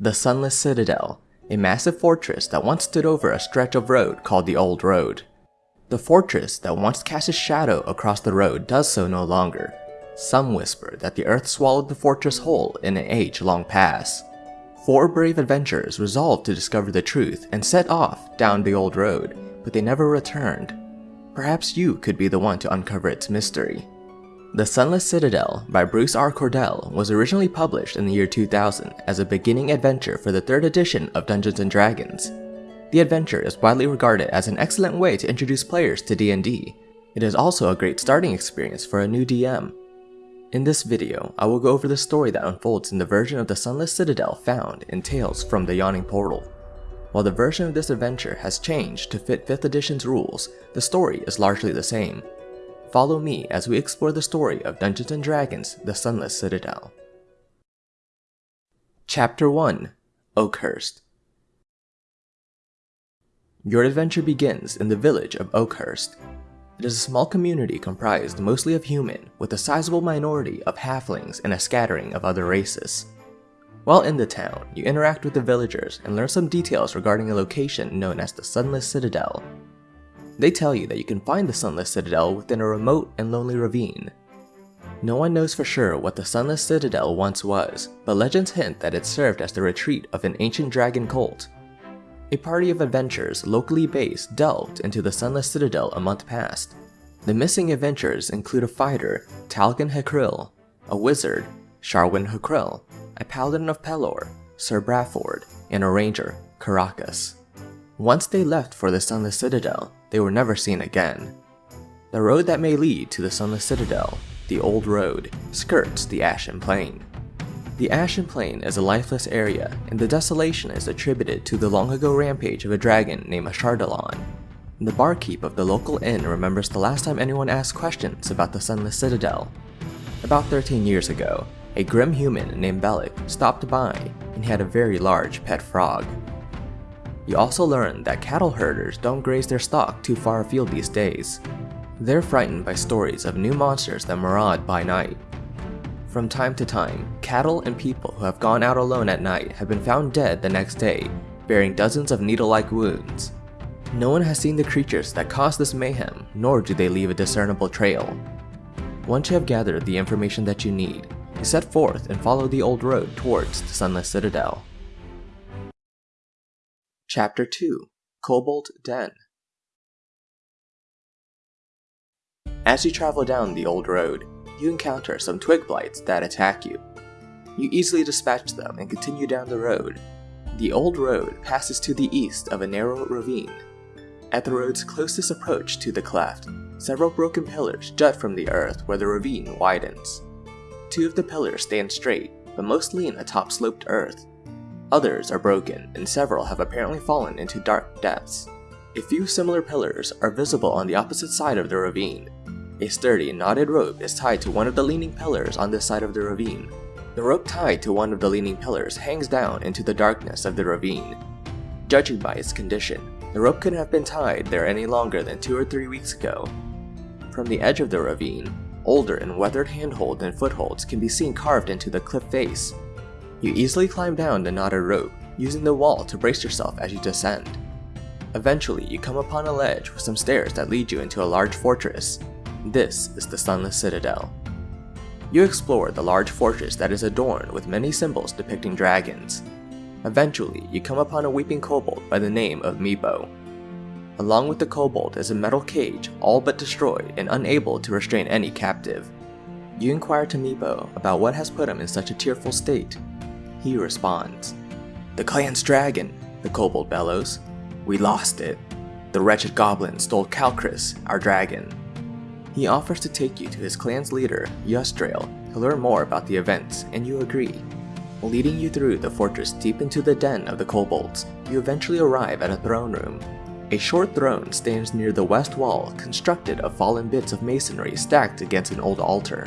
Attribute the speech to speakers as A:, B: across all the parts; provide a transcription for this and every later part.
A: The Sunless Citadel, a massive fortress that once stood over a stretch of road called the Old Road. The fortress that once cast a shadow across the road does so no longer. Some whisper that the earth swallowed the fortress whole in an age long past. Four brave adventurers resolved to discover the truth and set off down the old road, but they never returned. Perhaps you could be the one to uncover its mystery. The Sunless Citadel by Bruce R. Cordell was originally published in the year 2000 as a beginning adventure for the third edition of Dungeons & Dragons. The adventure is widely regarded as an excellent way to introduce players to D&D. It is also a great starting experience for a new DM. In this video, I will go over the story that unfolds in the version of the Sunless Citadel found in Tales from the Yawning Portal. While the version of this adventure has changed to fit 5th edition's rules, the story is largely the same, Follow me as we explore the story of Dungeons & Dragons The Sunless Citadel. Chapter 1 Oakhurst Your adventure begins in the village of Oakhurst. It is a small community comprised mostly of human, with a sizable minority of halflings and a scattering of other races. While in the town, you interact with the villagers and learn some details regarding a location known as the Sunless Citadel, they tell you that you can find the Sunless Citadel within a remote and lonely ravine. No one knows for sure what the Sunless Citadel once was, but legends hint that it served as the retreat of an ancient dragon cult. A party of adventurers locally based delved into the Sunless Citadel a month past. The missing adventurers include a fighter, Talgen Hucrele, a wizard, Sharwyn Hucrele, a paladin of Pelor, Sir Bradford, and a ranger, Karakas. Once they left for the Sunless Citadel, they were never seen again. The road that may lead to the Sunless Citadel, the Old Road, skirts the Ashen Plain. The Ashen Plain is a lifeless area, and the desolation is attributed to the long ago rampage of a dragon named Ashardalon. The barkeep of the local inn remembers the last time anyone asked questions about the Sunless Citadel. About 13 years ago, a grim human named Belak stopped by and had a very large pet frog. You also learn that cattle herders don't graze their stock too far afield these days. They're frightened by stories of new monsters that maraud by night. From time to time, cattle and people who have gone out alone at night have been found dead the next day, bearing dozens of needle-like wounds. No one has seen the creatures that caused this mayhem, nor do they leave a discernible trail. Once you have gathered the information that you need, you set forth and follow the old road towards the Sunless Citadel. Chapter 2 Kobold Den As you travel down the old road, you encounter some twig blights that attack you. You easily dispatch them and continue down the road. The old road passes to the east of a narrow ravine. At the road's closest approach to the cleft, several broken pillars jut from the earth where the ravine widens. Two of the pillars stand straight, but most lean atop sloped earth, Others are broken, and several have apparently fallen into dark depths. A few similar pillars are visible on the opposite side of the ravine. A sturdy, knotted rope is tied to one of the leaning pillars on this side of the ravine. The rope tied to one of the leaning pillars hangs down into the darkness of the ravine. Judging by its condition, the rope couldn't have been tied there any longer than two or three weeks ago. From the edge of the ravine, older and weathered handholds and footholds can be seen carved into the cliff face, you easily climb down the knotted rope, using the wall to brace yourself as you descend. Eventually, you come upon a ledge with some stairs that lead you into a large fortress. This is the Sunless Citadel. You explore the large fortress that is adorned with many symbols depicting dragons. Eventually, you come upon a weeping kobold by the name of Meepo. Along with the kobold is a metal cage all but destroyed and unable to restrain any captive. You inquire to Meepo about what has put him in such a tearful state, he responds, The clan's dragon, the kobold bellows. We lost it. The wretched goblin stole Calcryx, our dragon. He offers to take you to his clan's leader, Yusdrayl, to learn more about the events, and you agree. Leading you through the fortress deep into the den of the kobolds, you eventually arrive at a throne room. A short throne stands near the west wall, constructed of fallen bits of masonry stacked against an old altar.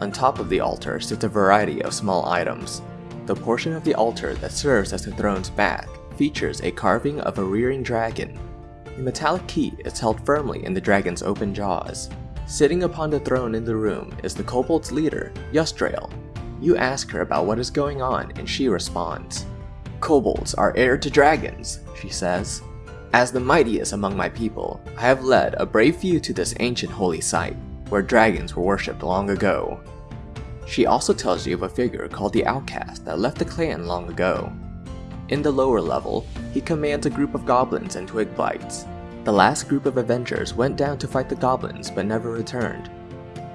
A: On top of the altar sits a variety of small items, the portion of the altar that serves as the throne's back features a carving of a rearing dragon. A metallic key is held firmly in the dragon's open jaws. Sitting upon the throne in the room is the kobold's leader, Yusdrayl. You ask her about what is going on and she responds. Kobolds are heir to dragons, she says. As the mightiest among my people, I have led a brave few to this ancient holy site, where dragons were worshipped long ago. She also tells you of a figure called the Outcast that left the clan long ago. In the lower level, he commands a group of goblins and twig blights. The last group of Avengers went down to fight the goblins but never returned.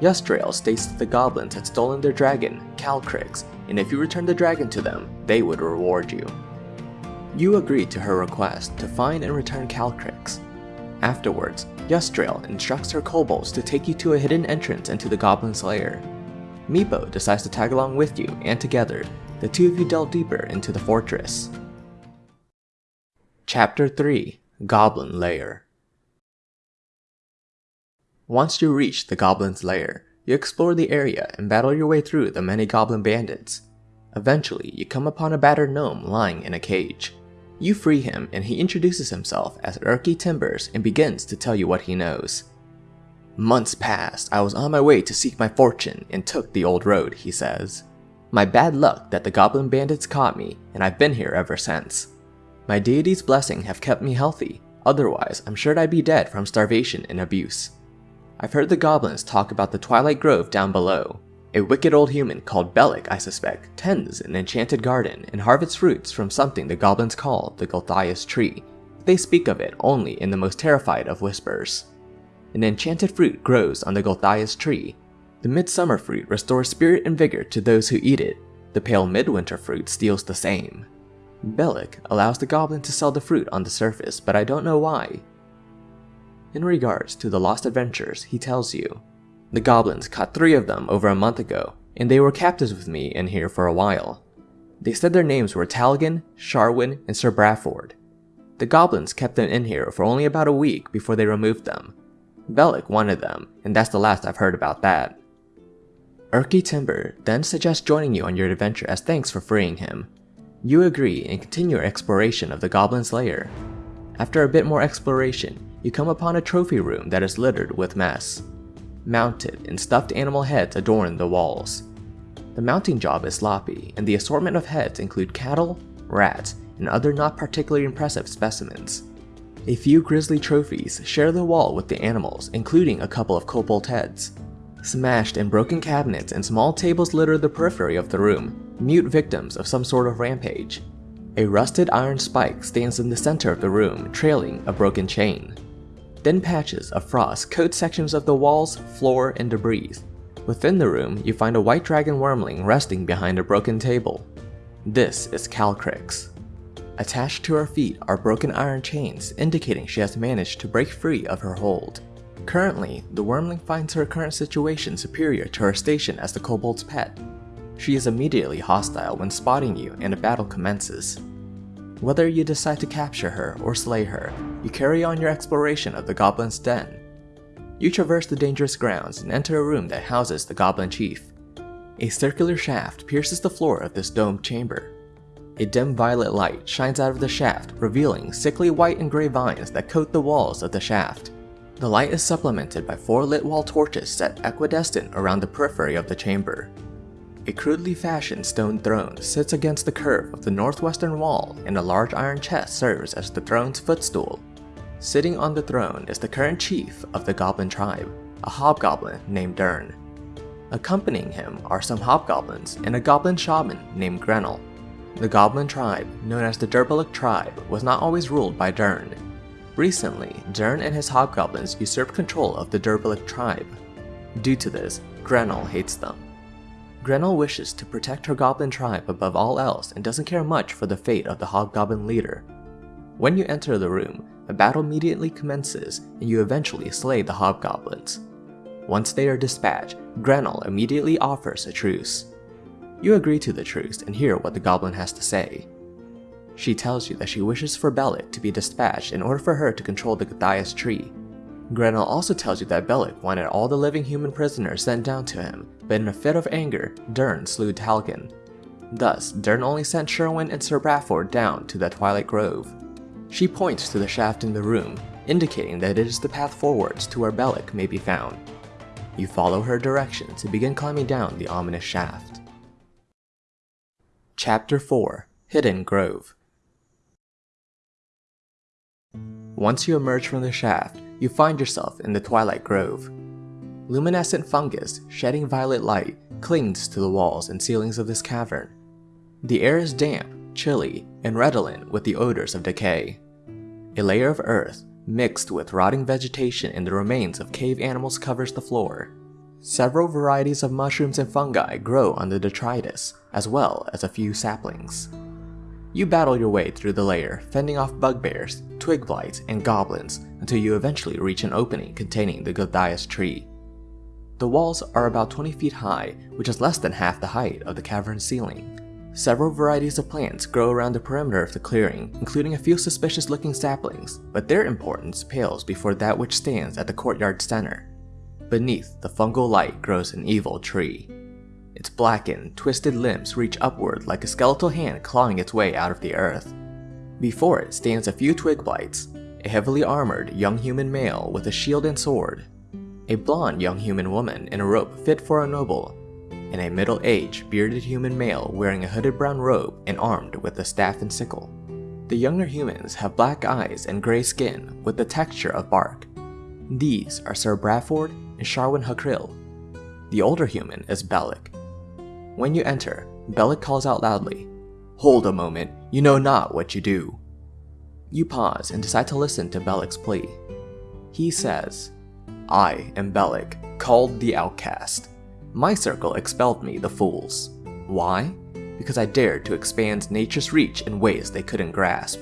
A: Yusdrayl states that the goblins had stolen their dragon, Calcryx, and if you returned the dragon to them, they would reward you. You agree to her request to find and return Calcryx. Afterwards, Yusdrayl instructs her kobolds to take you to a hidden entrance into the goblin's lair. Meepo decides to tag along with you, and together, the two of you delve deeper into the fortress. Chapter 3 Goblin Lair Once you reach the goblin's lair, you explore the area and battle your way through the many goblin bandits. Eventually, you come upon a battered gnome lying in a cage. You free him and he introduces himself as Erky Timbers and begins to tell you what he knows. Months passed, I was on my way to seek my fortune and took the old road, he says. My bad luck that the goblin bandits caught me and I've been here ever since. My deity's blessing have kept me healthy, otherwise I'm sure I'd be dead from starvation and abuse. I've heard the goblins talk about the Twilight Grove down below, a wicked old human called Belak, I suspect, tends an enchanted garden and harvests fruits from something the goblins call the Gulthias tree. They speak of it only in the most terrified of whispers. An enchanted fruit grows on the Gulthias tree. The midsummer fruit restores spirit and vigor to those who eat it. The pale midwinter fruit steals the same. Belak allows the goblin to sell the fruit on the surface, but I don't know why. In regards to the lost adventures, he tells you, the goblins caught three of them over a month ago, and they were captives with me in here for a while. They said their names were Talgen, Sharwyn, and Sir Bradford. The goblins kept them in here for only about a week before they removed them. Belak wanted them, and that's the last I've heard about that. Erky Timber then suggests joining you on your adventure as thanks for freeing him. You agree and continue your exploration of the goblin's lair. After a bit more exploration, you come upon a trophy room that is littered with mess mounted, and stuffed animal heads adorn the walls. The mounting job is sloppy, and the assortment of heads include cattle, rats, and other not particularly impressive specimens. A few grisly trophies share the wall with the animals, including a couple of kobold heads. Smashed and broken cabinets and small tables litter the periphery of the room, mute victims of some sort of rampage. A rusted iron spike stands in the center of the room, trailing a broken chain. Thin patches of frost coat sections of the walls, floor, and debris. Within the room, you find a white dragon wormling resting behind a broken table. This is Calcryx. Attached to her feet are broken iron chains, indicating she has managed to break free of her hold. Currently, the wormling finds her current situation superior to her station as the kobold's pet. She is immediately hostile when spotting you and a battle commences. Whether you decide to capture her or slay her, you carry on your exploration of the Goblin's Den. You traverse the dangerous grounds and enter a room that houses the Goblin Chief. A circular shaft pierces the floor of this domed chamber. A dim violet light shines out of the shaft, revealing sickly white and gray vines that coat the walls of the shaft. The light is supplemented by four lit wall torches set equidistant around the periphery of the chamber. A crudely fashioned stone throne sits against the curve of the northwestern wall and a large iron chest serves as the throne's footstool. Sitting on the throne is the current chief of the goblin tribe, a hobgoblin named Durnn. Accompanying him are some hobgoblins and a goblin shaman named Grenl. The goblin tribe, known as the Durbuluk tribe, was not always ruled by Durnn. Recently, Durnn and his hobgoblins usurped control of the Durbuluk tribe. Due to this, Grenl hates them. Grenl wishes to protect her goblin tribe above all else and doesn't care much for the fate of the hobgoblin leader. When you enter the room, a battle immediately commences and you eventually slay the hobgoblins. Once they are dispatched, Grenl immediately offers a truce. You agree to the truce and hear what the goblin has to say. She tells you that she wishes for Belak to be dispatched in order for her to control the Gulthias tree, Grenl also tells you that Belak wanted all the living human prisoners sent down to him, but in a fit of anger, Durnn slew Talgen. Thus, Durnn only sent Sharwyn and Sir Bradford down to the Twilight Grove. She points to the shaft in the room, indicating that it is the path forwards to where Belak may be found. You follow her directions and begin climbing down the ominous shaft. Chapter 4 Hidden Grove. Once you emerge from the shaft, you find yourself in the Twilight Grove. Luminescent fungus, shedding violet light, clings to the walls and ceilings of this cavern. The air is damp, chilly, and redolent with the odors of decay. A layer of earth, mixed with rotting vegetation and the remains of cave animals covers the floor. Several varieties of mushrooms and fungi grow on the detritus, as well as a few saplings. You battle your way through the layer, fending off bugbears, twig blights, and goblins until you eventually reach an opening containing the Gulthias tree. The walls are about 20 feet high, which is less than half the height of the cavern ceiling. Several varieties of plants grow around the perimeter of the clearing, including a few suspicious looking saplings, but their importance pales before that which stands at the courtyard center. Beneath the fungal light grows an evil tree, its blackened, twisted limbs reach upward like a skeletal hand clawing its way out of the earth. Before it stands a few twig blights, a heavily armored young human male with a shield and sword, a blonde young human woman in a robe fit for a noble, and a middle-aged, bearded human male wearing a hooded brown robe and armed with a staff and sickle. The younger humans have black eyes and gray skin with the texture of bark. These are Sir Bradford and Sharwyn Hucrele. The older human is Belak, when you enter, Belak calls out loudly, Hold a moment, you know not what you do. You pause and decide to listen to Belak's plea. He says, I am Belak, called the Outcast. My circle expelled me, the fools. Why? Because I dared to expand nature's reach in ways they couldn't grasp.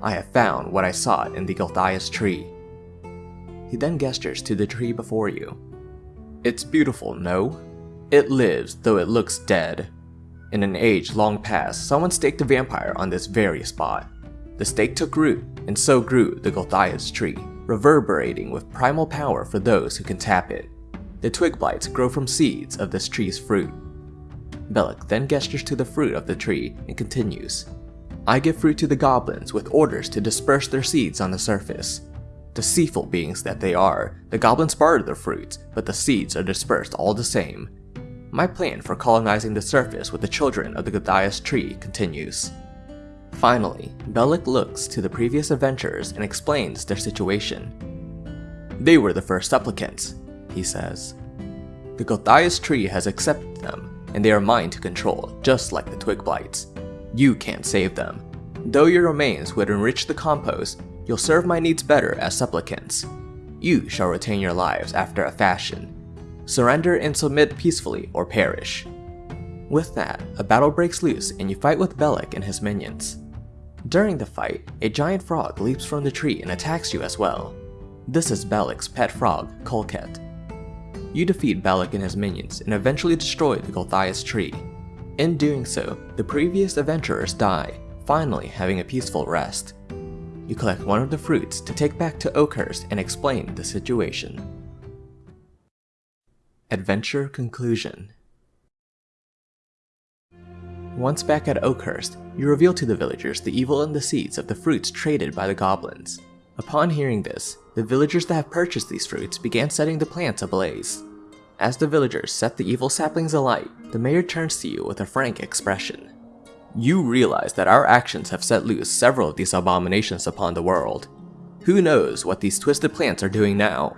A: I have found what I sought in the Gulthias tree. He then gestures to the tree before you. It's beautiful, no? It lives, though it looks dead. In an age long past, someone staked a vampire on this very spot. The stake took root, and so grew the Gulthias tree, reverberating with primal power for those who can tap it. The twig blights grow from seeds of this tree's fruit. Belak then gestures to the fruit of the tree and continues. I give fruit to the goblins with orders to disperse their seeds on the surface. Deceitful beings that they are, the goblins barter the fruits, but the seeds are dispersed all the same, my plan for colonizing the surface with the children of the Gulthias tree continues. Finally, Belak looks to the previous adventurers and explains their situation. They were the first supplicants, he says. The Gulthias tree has accepted them, and they are mine to control, just like the twig blights. You can't save them. Though your remains would enrich the compost, you'll serve my needs better as supplicants. You shall retain your lives after a fashion, Surrender and submit peacefully or perish. With that, a battle breaks loose and you fight with Belak and his minions. During the fight, a giant frog leaps from the tree and attacks you as well. This is Belak's pet frog, Kolket. You defeat Belak and his minions and eventually destroy the Gulthias tree. In doing so, the previous adventurers die, finally having a peaceful rest. You collect one of the fruits to take back to Oakhurst and explain the situation. Adventure Conclusion Once back at Oakhurst, you reveal to the villagers the evil and the seeds of the fruits traded by the goblins. Upon hearing this, the villagers that have purchased these fruits began setting the plants ablaze. As the villagers set the evil saplings alight, the mayor turns to you with a frank expression. You realize that our actions have set loose several of these abominations upon the world. Who knows what these twisted plants are doing now?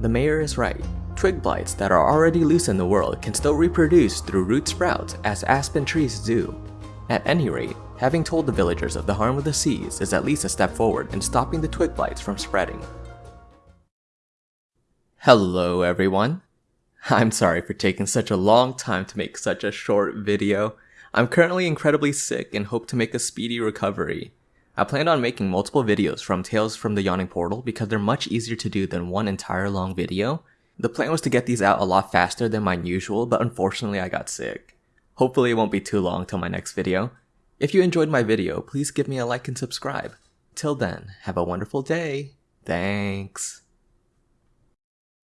A: The mayor is right. Twig blights that are already loose in the world can still reproduce through root sprouts as aspen trees do. At any rate, having told the villagers of the harm of the seeds is at least a step forward in stopping the twig blights from spreading. Hello everyone! I'm sorry for taking such a long time to make such a short video. I'm currently incredibly sick and hope to make a speedy recovery. I plan on making multiple videos from Tales from the Yawning Portal because they're much easier to do than one entire long video, the plan was to get these out a lot faster than my usual, but unfortunately I got sick. Hopefully it won't be too long till my next video. If you enjoyed my video, please give me a like and subscribe. Till then, have a wonderful day. Thanks.